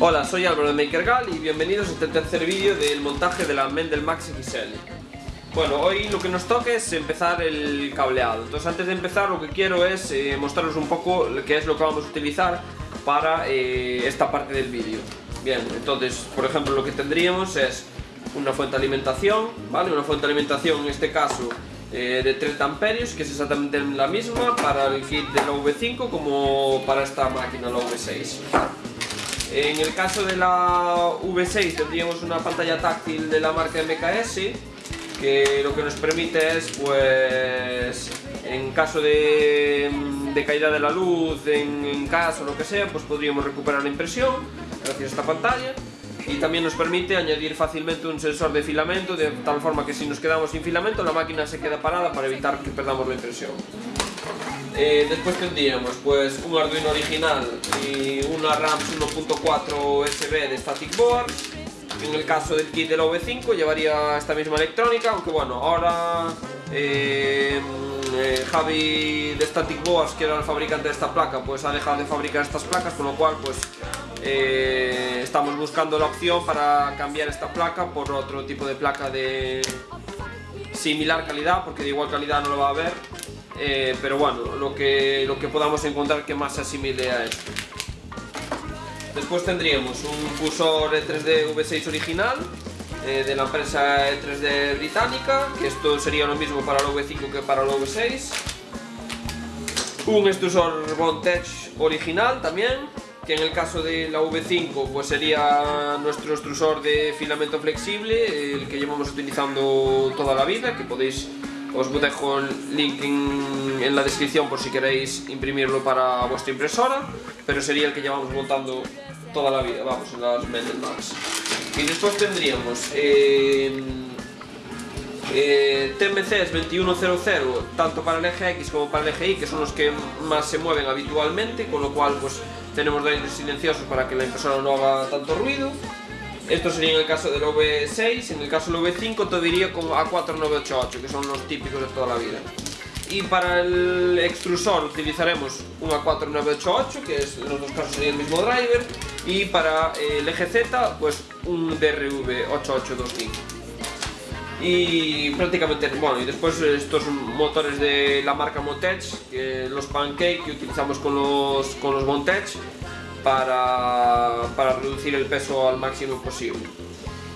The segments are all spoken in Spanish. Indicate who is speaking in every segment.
Speaker 1: Hola, soy Álvaro de MakerGal y bienvenidos a este tercer vídeo del montaje de la Mendel Max XL. Bueno, hoy lo que nos toca es empezar el cableado. Entonces antes de empezar lo que quiero es eh, mostraros un poco qué es lo que vamos a utilizar para eh, esta parte del vídeo. Bien, entonces, por ejemplo, lo que tendríamos es una fuente de alimentación, ¿vale? Una fuente de alimentación, en este caso, eh, de 30 amperios, que es exactamente la misma para el kit de la V5 como para esta máquina, la V6. En el caso de la V6 tendríamos una pantalla táctil de la marca MKS que lo que nos permite es, pues, en caso de, caída de la luz, en, en casa o lo que sea, pues podríamos recuperar la impresión gracias a esta pantalla y también nos permite añadir fácilmente un sensor de filamento de tal forma que si nos quedamos sin filamento la máquina se queda parada para evitar que perdamos la impresión. Eh, después tendríamos pues un Arduino original y una RAM 1.4 USB de Static Board. En el caso del kit del OV5 llevaría esta misma electrónica, aunque bueno, ahora eh, eh, Javi de Static Boards, que era el fabricante de esta placa, pues ha dejado de fabricar estas placas, con lo cual pues eh, estamos buscando la opción para cambiar esta placa por otro tipo de placa de similar calidad, porque de igual calidad no lo va a haber, eh, pero bueno, lo que, lo que podamos encontrar que más se asimile a esto. Después tendríamos un cursor E3D V6 original, eh, de la empresa E3D británica, que esto sería lo mismo para el V5 que para el V6. Un extrusor Bondtech original también, que en el caso de la V5 pues sería nuestro extrusor de filamento flexible, el que llevamos utilizando toda la vida, que podéis, os dejo el link en, la descripción por si queréis imprimirlo para vuestra impresora, pero sería el que llevamos montando toda la vida, vamos, en las Mendel Max. Y después tendríamos eh, eh, TMCs 2100 tanto para el eje X como para el eje Y que son los que más se mueven habitualmente con lo cual pues tenemos drivers silenciosos para que la impresora no haga tanto ruido esto sería en el caso del V6, en el caso del V5 te diría como A4988 que son los típicos de toda la vida. Y para el extrusor utilizaremos un A4988 que es, en los dos casos sería el mismo driver. Y para el eje Z pues un DRV8825 y prácticamente, bueno, y después estos motores de la marca Motech, los Pancake que utilizamos con los, con los Montech para, para reducir el peso al máximo posible.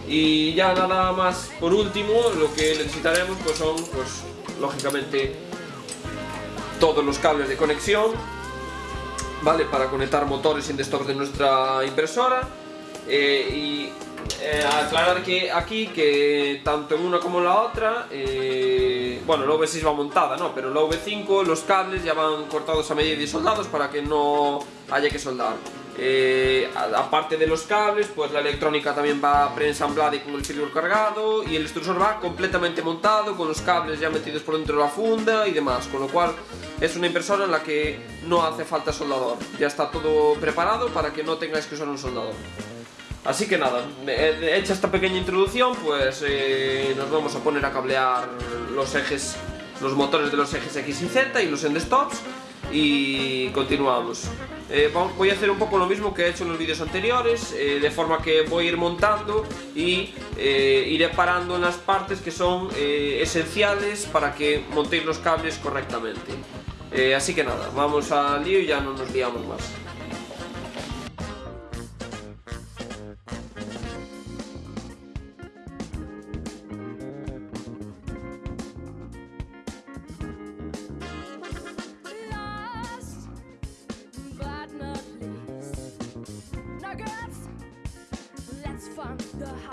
Speaker 1: Y ya nada más, por último, lo que necesitaremos pues son, pues, lógicamente, todos los cables de conexión, ¿vale? Para conectar motores y desktop de nuestra impresora. Eh, y eh, aclarar que aquí que tanto en una como en la otra, eh, bueno, la V6 va montada, ¿no? Pero la V5 los cables ya van cortados a medida y soldados para que no haya que soldar. Eh, aparte de los cables, pues la electrónica también va preensamblada y con el firmware cargado y el extrusor va completamente montado con los cables ya metidos por dentro de la funda y demás, con lo cual es una impresora en la que no hace falta soldador, ya está todo preparado para que no tengáis que usar un soldador. Así que nada, hecha esta pequeña introducción, pues eh, nos vamos a poner a cablear los ejes, los motores de los ejes X y Z y los endstops y continuamos. Eh, voy a hacer un poco lo mismo que he hecho en los vídeos anteriores, eh, de forma que voy a ir montando y iré parando en las partes que son esenciales para que montéis los cables correctamente. así que nada, vamos al lío y ya no nos liamos más. I'm the high.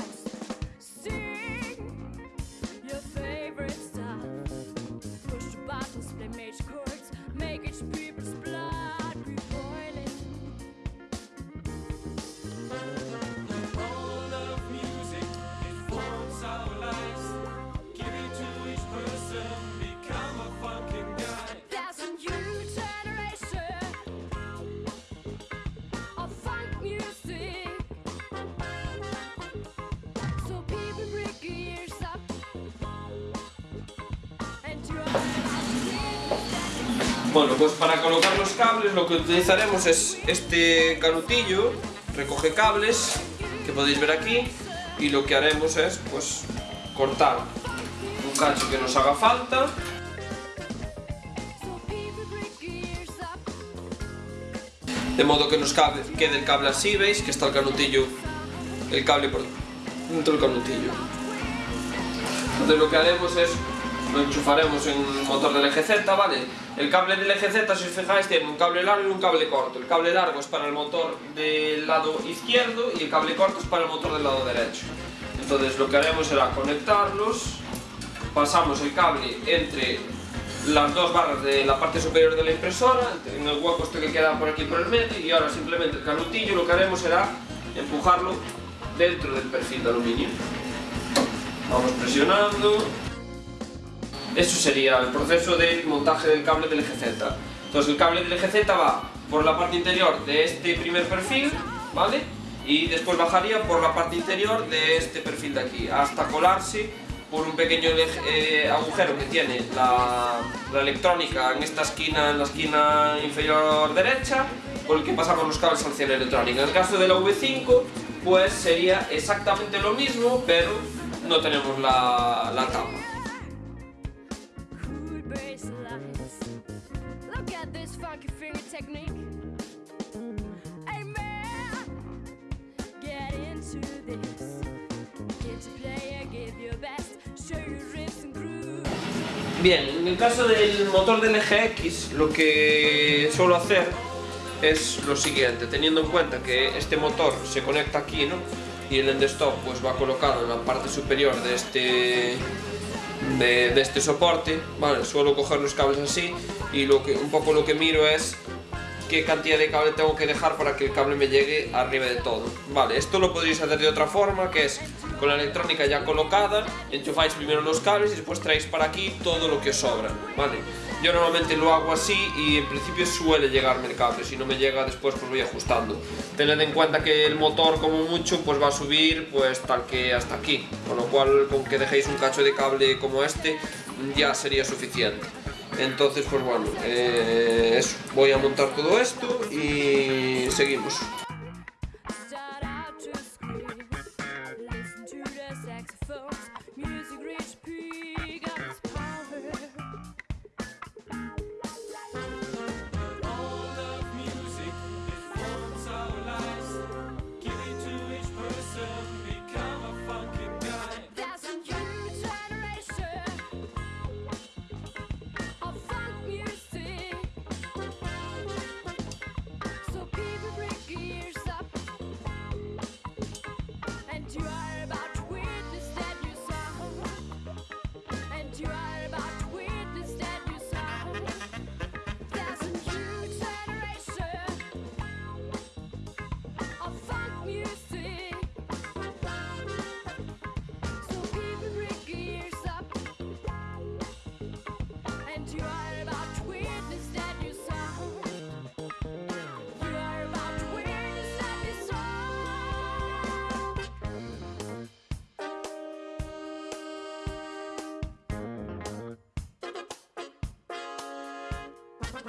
Speaker 1: Bueno, pues para colocar los cables lo que utilizaremos es este canutillo. Recoge cables que podéis ver aquí y lo que haremos es pues cortar un cacho que nos haga falta. De modo que nos quede el cable así, veis que está el canutillo el cable por dentro del canutillo. Entonces lo que haremos es lo enchufaremos en el motor del eje Z, ¿vale? El cable del eje Z, si os fijáis, tiene un cable largo y un cable corto. El cable largo es para el motor del lado izquierdo y el cable corto es para el motor del lado derecho. Entonces lo que haremos será conectarlos, pasamos el cable entre las dos barras de la parte superior de la impresora, en el hueco este que queda por aquí por el medio y ahora simplemente el canutillo lo que haremos será empujarlo dentro del perfil de aluminio. Vamos presionando. Eso sería el proceso de montaje del cable del eje Z. Entonces el cable del eje Z va por la parte interior de este primer perfil, ¿vale? Y después bajaría por la parte interior de este perfil de aquí, hasta colarse por un pequeño eh, agujero que tiene la, la, electrónica en esta esquina, en la esquina inferior derecha, por el que pasamos los cables al cielo electrónica. En el caso de la V5, pues sería exactamente lo mismo, pero no tenemos la, la tapa. Bien, en el caso del motor del eje X, lo que suelo hacer es lo siguiente, teniendo en cuenta que este motor se conecta aquí, ¿no? y el end stop pues va colocado en la parte superior de este de, este soporte vale, suelo coger los cables así y lo que, un poco lo que miro es qué cantidad de cable tengo que dejar para que el cable me llegue arriba de todo. Vale, esto lo podéis hacer de otra forma que es con la electrónica ya colocada enchufáis primero los cables y después traéis para aquí todo lo que os sobra vale yo normalmente lo hago así y en principio suele llegarme el cable, si no me llega después pues voy ajustando. Tened en cuenta que el motor como mucho pues va a subir pues tal que hasta aquí, con lo cual con que dejéis un cacho de cable como este ya sería suficiente. Entonces pues bueno, eh, eso, voy a montar todo esto y seguimos. saxophone.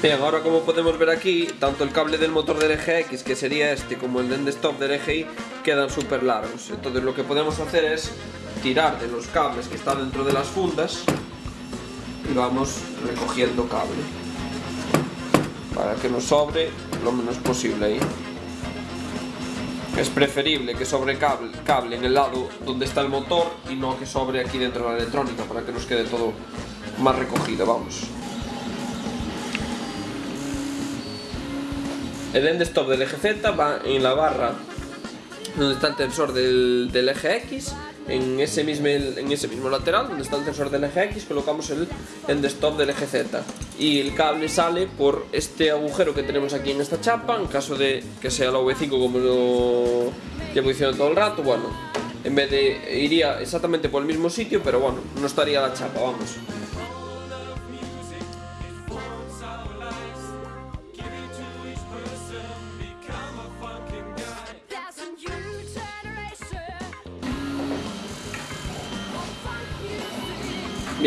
Speaker 1: Bien, ahora como podemos ver aquí, tanto el cable del motor del eje X, que sería este, como el de stop del eje Y, quedan súper largos. Entonces lo que podemos hacer es tirar de los cables que están dentro de las fundas y vamos recogiendo cable para que nos sobre lo menos posible ahí. Es preferible que sobre cable, cable en el lado donde está el motor y no que sobre aquí dentro de la electrónica para que nos quede todo más recogido, vamos. El end stop del eje Z va en la barra donde está el tensor del, eje X en ese, mismo, en ese mismo lateral donde está el tensor del eje X colocamos el end stop del eje Z y el cable sale por este agujero que tenemos aquí en esta chapa en caso de que sea la V5 como lo llevo diciendo todo el rato, bueno, en vez de iría exactamente por el mismo sitio, pero bueno, no estaría la chapa, vamos.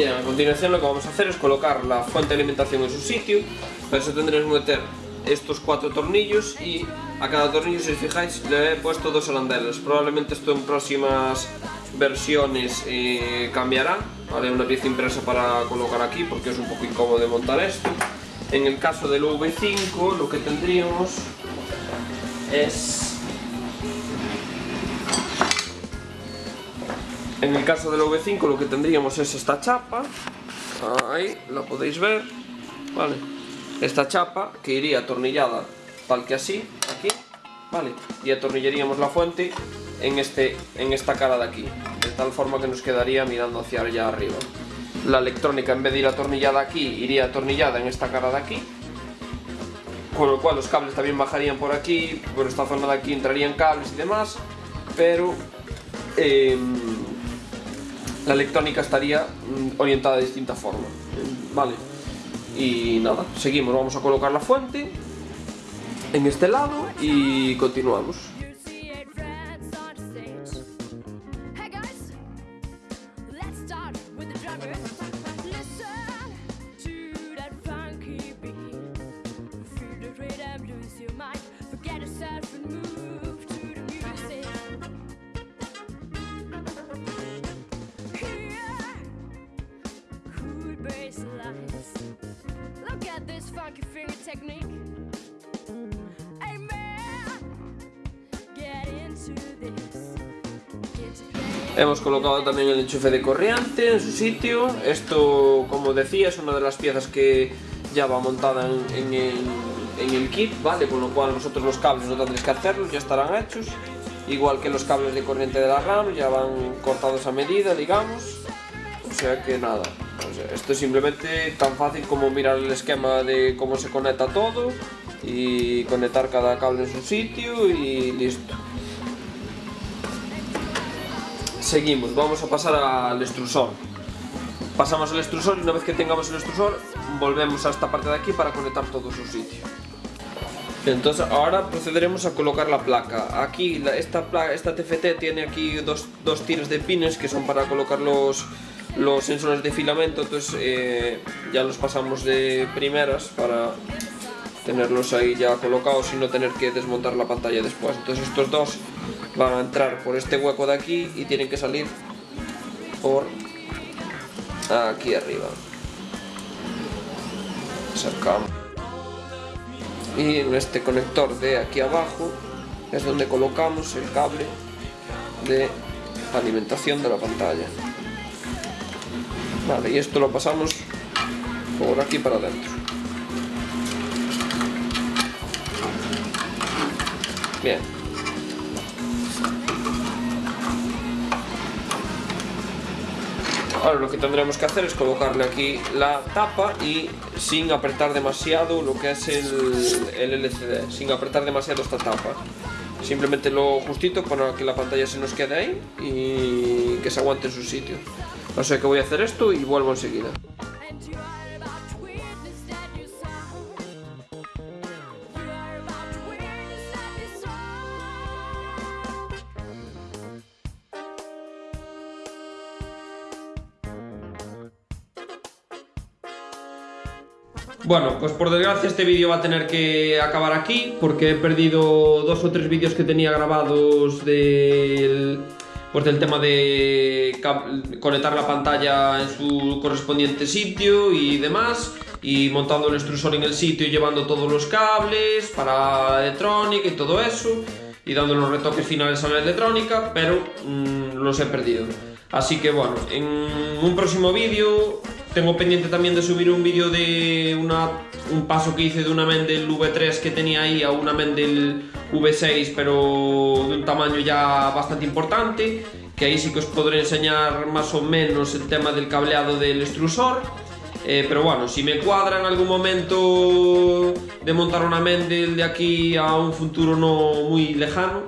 Speaker 1: Bien, a continuación lo que vamos a hacer es colocar la fuente de alimentación en su sitio. Para eso tendremos que meter estos cuatro tornillos y a cada tornillo, si os fijáis, le he puesto dos arandelas. Probablemente esto en próximas versiones eh, cambiará. Haré una pieza impresa para colocar aquí porque es un poco incómodo de montar esto. En el caso del V5 lo que tendríamos es En el caso del V5 lo que tendríamos es esta chapa, ahí la podéis ver, vale, esta chapa que iría atornillada tal que así, aquí, vale, y atornillaríamos la fuente en, este, en esta cara de aquí, de tal forma que nos quedaría mirando hacia allá arriba. La electrónica en vez de ir atornillada aquí, iría atornillada en esta cara de aquí, con lo cual los cables también bajarían por aquí, por esta zona de aquí entrarían cables y demás, pero em, la electrónica estaría mm, orientada de distinta forma. Vale. Y nada, seguimos, vamos a colocar la fuente en este lado y continuamos.
Speaker 2: Finger technique.
Speaker 1: Hemos colocado también el enchufe de corriente en su sitio. Esto, como decía, es una de las piezas que ya va montada en, en el, en el kit, ¿vale? Con lo cual nosotros los cables no tendréis que hacerlos, ya estarán hechos. Igual que los cables de corriente de la RAM, ya van cortados a medida, digamos. O sea que nada, esto es simplemente tan fácil como mirar el esquema de cómo se conecta todo y conectar cada cable en su sitio y listo. Seguimos, vamos a pasar al extrusor. Pasamos el extrusor y una vez que tengamos el extrusor, volvemos a esta parte de aquí para conectar todo su sitio. Entonces ahora procederemos a colocar la placa. Aquí esta, esta TFT tiene aquí dos, dos tiras de pines que son para colocar los, los sensores de filamento. Entonces eh, ya los pasamos de primeras para tenerlos ahí ya colocados y no tener que desmontar la pantalla después. Entonces estos dos van a entrar por este hueco de aquí y tienen que salir por aquí arriba. Sacamos. Y en este conector de aquí abajo es donde colocamos el cable de alimentación de la pantalla. Y esto lo pasamos por aquí para adentro. Bien. Ahora lo que tendremos que hacer es colocarle aquí la tapa y sin apretar demasiado lo que es el, el LCD, sin apretar demasiado esta tapa. Simplemente lo justito para que la pantalla se nos quede ahí y que se aguante en su sitio. O sea que voy a hacer esto y vuelvo enseguida. Bueno, pues por desgracia este vídeo va a tener que acabar aquí porque he perdido dos o tres vídeos que tenía grabados del, pues del tema de conectar la pantalla en su correspondiente sitio y demás y montando el extrusor en el sitio y llevando todos los cables para la electrónica y todo eso y dando los retoques finales a la electrónica, pero mm, los he perdido. Así que bueno, en un próximo vídeo tengo pendiente también de subir un vídeo de una, un paso que hice de una Mendel V3 que tenía ahí a una Mendel V6 pero de un tamaño ya bastante importante que ahí sí que os podré enseñar más o menos el tema del cableado del extrusor. Eh, pero bueno, si me cuadra en algún momento de montar una Mendel de aquí a un futuro no muy lejano,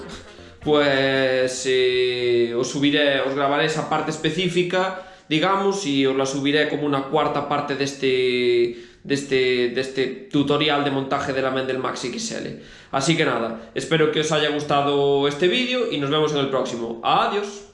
Speaker 1: pues eh, os subiré, os grabaré esa parte específica, digamos, y os la subiré como una cuarta parte de este, de este, de este tutorial de montaje de la Mendel Maxi XL. Así que nada, espero que os haya gustado este vídeo y nos vemos en el próximo. Adiós.